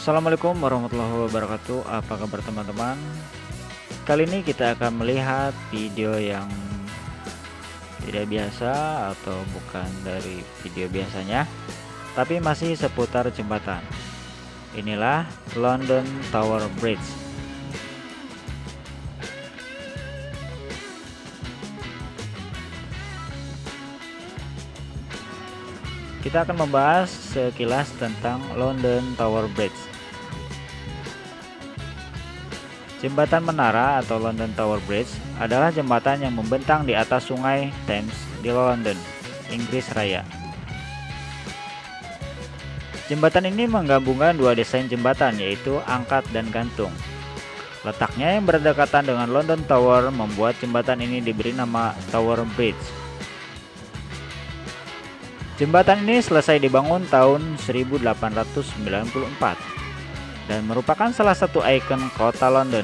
Assalamualaikum warahmatullahi wabarakatuh. Apa kabar teman-teman? Kali ini kita akan melihat video yang Tidak biasa atau bukan dari video biasanya Tapi masih seputar jembatan. Inilah London Tower Bridge. Kita akan membahas sekilas tentang London Tower Bridge. Jembatan Menara atau London Tower Bridge adalah jembatan yang membentang di atas sungai Thames di London, Inggris Raya. Jembatan ini menggabungkan dua desain jembatan yaitu angkat dan gantung. Letaknya yang berdekatan dengan London Tower membuat jembatan ini diberi nama Tower Bridge. Jembatan ini selesai dibangun tahun 1894 dan merupakan salah satu ikon kota London.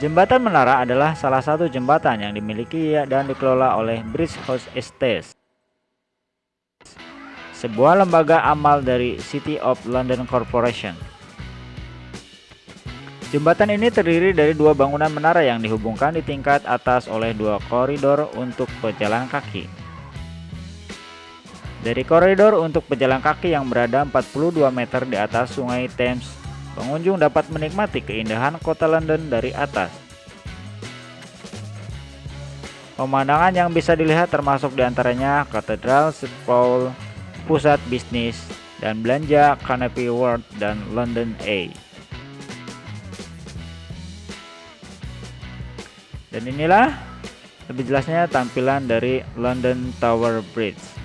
Jembatan Menara adalah salah satu jembatan yang dimiliki dan dikelola oleh Bridge House Estates, sebuah lembaga amal dari City of London Corporation. Jembatan ini terdiri dari dua bangunan menara yang dihubungkan di tingkat atas oleh dua koridor untuk pejalan kaki. Dari koridor untuk pejalan kaki yang berada 42 meter di atas sungai Thames, pengunjung dapat menikmati keindahan kota London dari atas. Pemandangan yang bisa dilihat termasuk di antaranya Katedral St. Paul, pusat bisnis, dan belanja Canopy World dan London Eye. Dan inilah lebih jelasnya tampilan dari London Tower Bridge.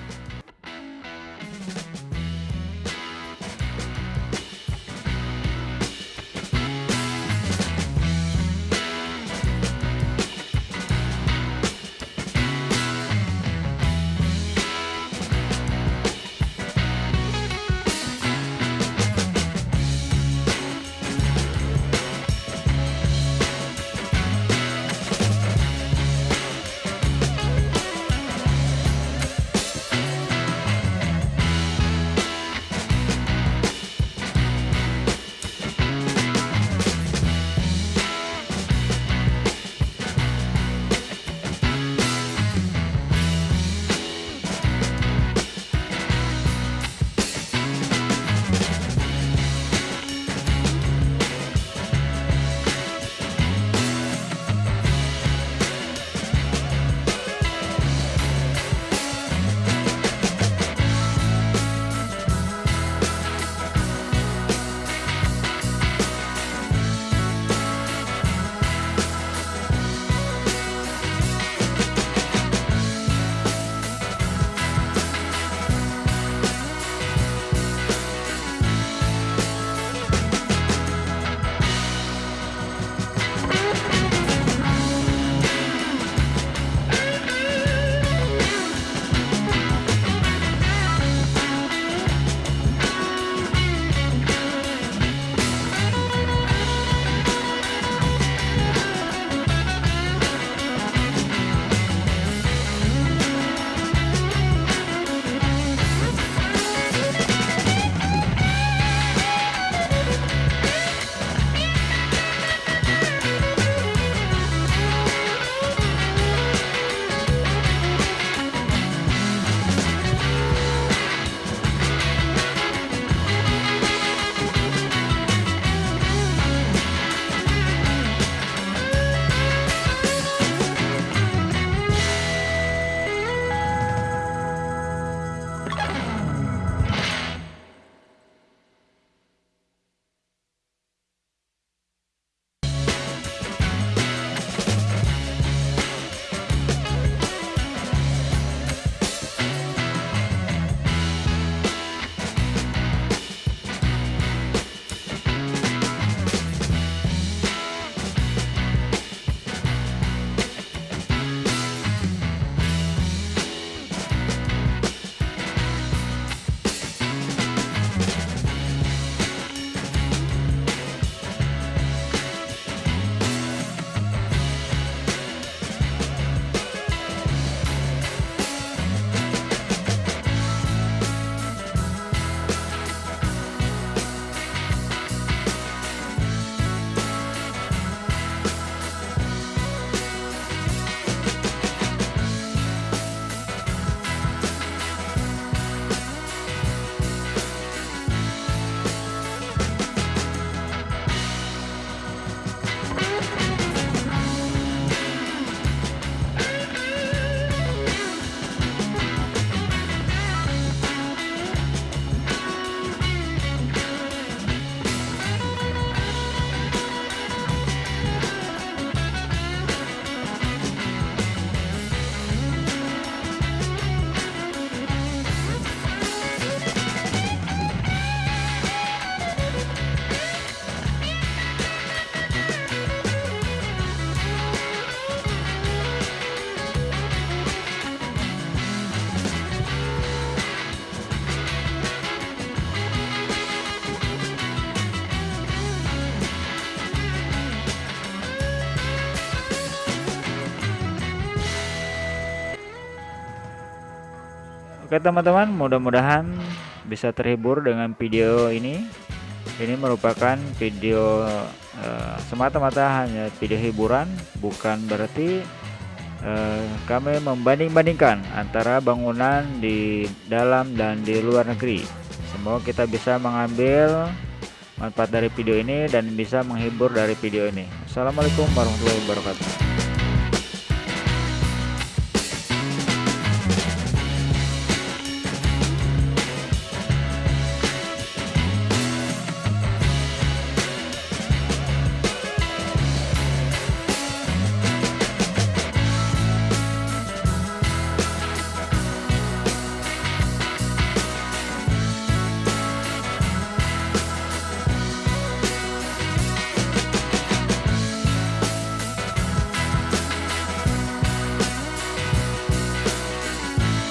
Oke teman-teman, mudah-mudahan bisa terhibur dengan video ini. Ini merupakan video uh, semata-mata hanya video hiburan, bukan berarti uh, kami membanding-bandingkan antara bangunan di dalam dan di luar negeri. Semoga kita bisa mengambil manfaat dari video ini dan bisa menghibur dari video ini. Assalamualaikum warahmatullahi wabarakatuh.